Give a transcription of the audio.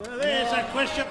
There's a question